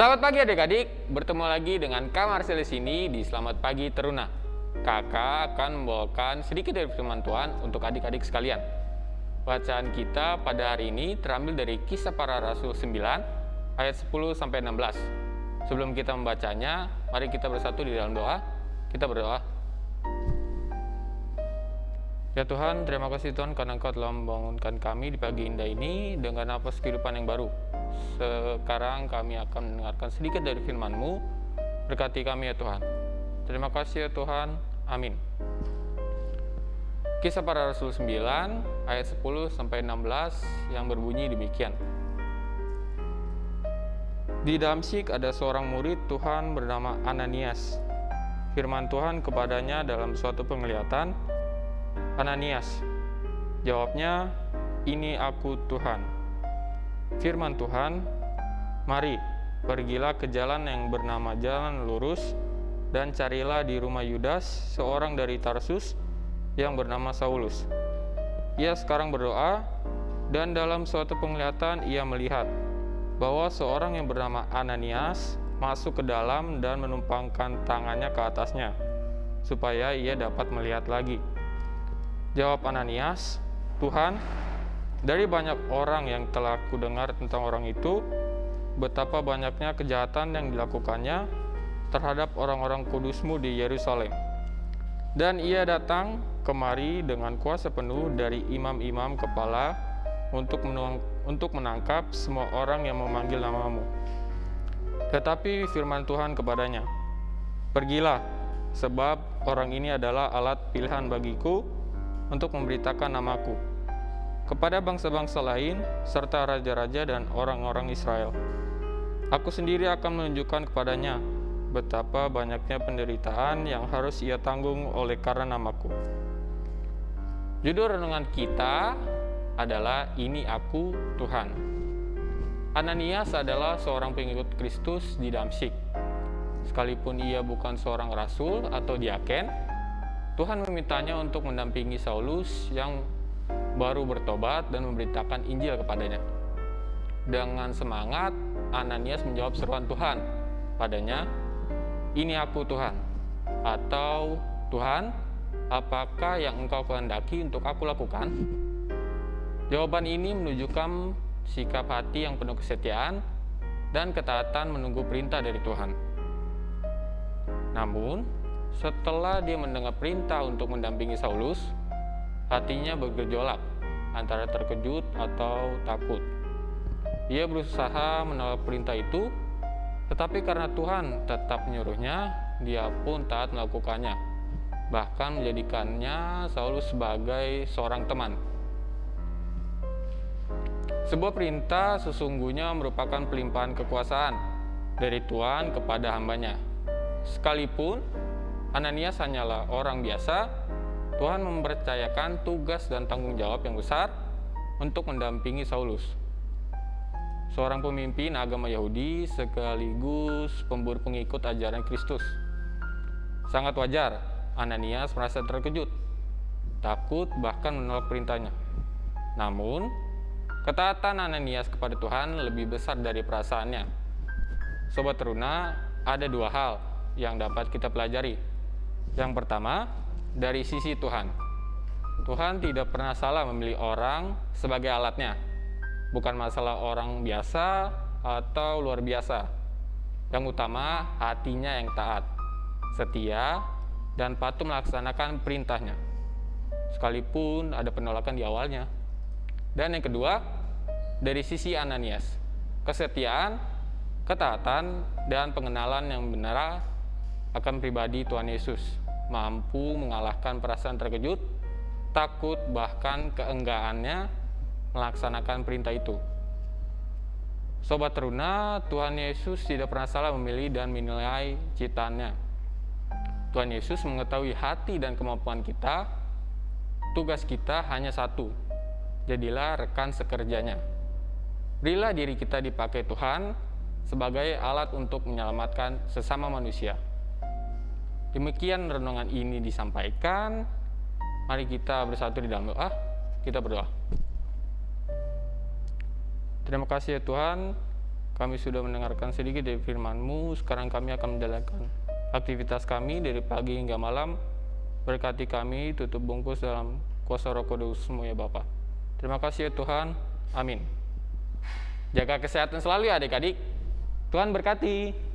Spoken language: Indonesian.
Selamat pagi adik-adik, bertemu lagi dengan Kak Marcel di sini di Selamat Pagi Teruna. Kakak akan membawakan sedikit dari firman Tuhan untuk adik-adik sekalian. Bacaan kita pada hari ini terambil dari Kisah Para Rasul 9 ayat 10 sampai 16. Sebelum kita membacanya, mari kita bersatu di dalam doa. Kita berdoa. Ya Tuhan, terima kasih Tuhan karena Engkau telah membangunkan kami di pagi indah ini dengan nafas kehidupan yang baru. Sekarang kami akan mendengarkan sedikit dari firman-Mu. Berkati kami ya Tuhan. Terima kasih ya Tuhan. Amin. Kisah para Rasul 9 ayat 10 sampai 16 yang berbunyi demikian. Di Damsyik ada seorang murid Tuhan bernama Ananias. Firman Tuhan kepadanya dalam suatu penglihatan, Ananias. Jawabnya, ini aku Tuhan. Firman Tuhan, mari pergilah ke jalan yang bernama jalan lurus dan carilah di rumah Yudas seorang dari Tarsus yang bernama Saulus. Ia sekarang berdoa dan dalam suatu penglihatan ia melihat bahwa seorang yang bernama Ananias masuk ke dalam dan menumpangkan tangannya ke atasnya supaya ia dapat melihat lagi. Jawab Ananias, Tuhan, dari banyak orang yang telah kudengar tentang orang itu, betapa banyaknya kejahatan yang dilakukannya terhadap orang-orang kudusmu di Yerusalem. Dan ia datang kemari dengan kuasa penuh dari imam-imam kepala untuk, untuk menangkap semua orang yang memanggil namamu. Tetapi firman Tuhan kepadanya, Pergilah, sebab orang ini adalah alat pilihan bagiku untuk memberitakan namaku kepada bangsa-bangsa lain serta raja-raja dan orang-orang Israel. Aku sendiri akan menunjukkan kepadanya betapa banyaknya penderitaan yang harus ia tanggung oleh karena namaku. Judul renungan kita adalah Ini Aku Tuhan. Ananias adalah seorang pengikut Kristus di Damsyik. Sekalipun ia bukan seorang rasul atau diaken, Tuhan memintanya untuk mendampingi Saulus yang baru bertobat dan memberitakan Injil kepadanya. Dengan semangat, Ananias menjawab seruan Tuhan padanya, "Ini aku Tuhan." Atau, "Tuhan, apakah yang Engkau kehendaki untuk aku lakukan?" Jawaban ini menunjukkan sikap hati yang penuh kesetiaan dan ketaatan menunggu perintah dari Tuhan. Namun, setelah dia mendengar perintah untuk mendampingi Saulus, hatinya bergejolak antara terkejut atau takut. Ia berusaha menolak perintah itu, tetapi karena Tuhan tetap menyuruhnya, dia pun taat melakukannya, bahkan menjadikannya Saulus sebagai seorang teman. Sebuah perintah sesungguhnya merupakan pelimpahan kekuasaan dari Tuhan kepada hambanya. Sekalipun Ananias hanyalah orang biasa, Tuhan mempercayakan tugas dan tanggung jawab yang besar untuk mendampingi Saulus. Seorang pemimpin agama Yahudi sekaligus pemburu pengikut ajaran Kristus. Sangat wajar Ananias merasa terkejut, takut bahkan menolak perintahnya. Namun, ketaatan Ananias kepada Tuhan lebih besar dari perasaannya. Sobat Teruna, ada dua hal yang dapat kita pelajari yang pertama, dari sisi Tuhan. Tuhan tidak pernah salah memilih orang sebagai alatnya. Bukan masalah orang biasa atau luar biasa. Yang utama, hatinya yang taat, setia, dan patuh melaksanakan perintahnya. Sekalipun ada penolakan di awalnya. Dan yang kedua, dari sisi Ananias. Kesetiaan, ketaatan, dan pengenalan yang benar akan pribadi Tuhan Yesus, mampu mengalahkan perasaan terkejut, takut, bahkan keenggaannya melaksanakan perintah itu. Sobat teruna, Tuhan Yesus tidak pernah salah memilih dan menilai ciptaannya. Tuhan Yesus mengetahui hati dan kemampuan kita. Tugas kita hanya satu, jadilah rekan sekerjanya. Berilah diri kita dipakai Tuhan sebagai alat untuk menyelamatkan sesama manusia. Demikian renungan ini disampaikan. Mari kita bersatu di dalam doa. Kita berdoa. Terima kasih ya Tuhan, kami sudah mendengarkan sedikit dari firman-Mu. Sekarang kami akan menjalankan aktivitas kami dari pagi hingga malam. Berkati kami, tutup bungkus dalam kuasa roh kudusmu ya Bapak. Terima kasih ya Tuhan. Amin. Jaga kesehatan selalu ya adik-adik. Tuhan berkati.